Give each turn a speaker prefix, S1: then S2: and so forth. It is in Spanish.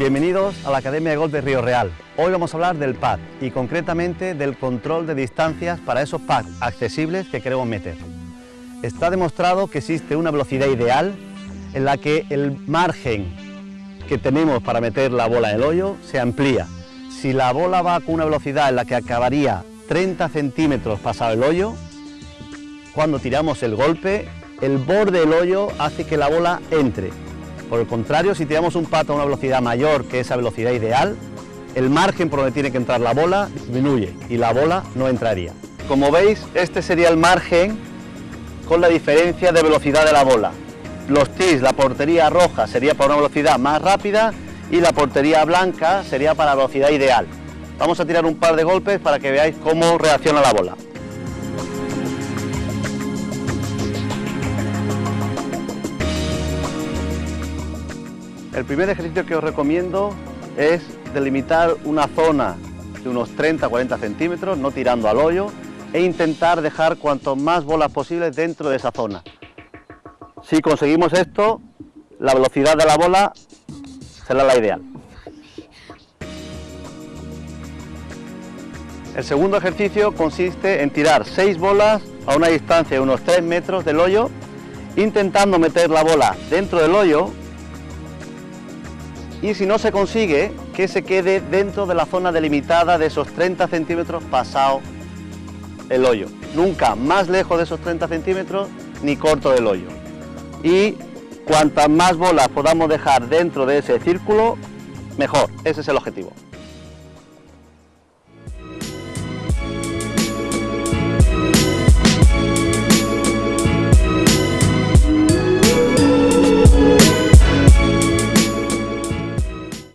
S1: Bienvenidos a la Academia de Golf de Río Real. Hoy vamos a hablar del pad y concretamente del control de distancias para esos pads accesibles que queremos meter. Está demostrado que existe una velocidad ideal en la que el margen que tenemos para meter la bola en el hoyo se amplía. Si la bola va con una velocidad en la que acabaría 30 centímetros pasado el hoyo, cuando tiramos el golpe, el borde del hoyo hace que la bola entre por el contrario, si tiramos un pato a una velocidad mayor que esa velocidad ideal, el margen por donde tiene que entrar la bola disminuye y la bola no entraría. Como veis, este sería el margen con la diferencia de velocidad de la bola. Los tis, la portería roja sería para una velocidad más rápida y la portería blanca sería para la velocidad ideal. Vamos a tirar un par de golpes para que veáis cómo reacciona la bola. El primer ejercicio que os recomiendo es delimitar una zona de unos 30-40 centímetros, no tirando al hoyo, e intentar dejar cuanto más bolas posibles dentro de esa zona. Si conseguimos esto, la velocidad de la bola será la ideal. El segundo ejercicio consiste en tirar 6 bolas a una distancia de unos 3 metros del hoyo, intentando meter la bola dentro del hoyo y si no se consigue, que se quede dentro de la zona delimitada de esos 30 centímetros pasado el hoyo. Nunca más lejos de esos 30 centímetros ni corto del hoyo. Y cuantas más bolas podamos dejar dentro de ese círculo, mejor. Ese es el objetivo.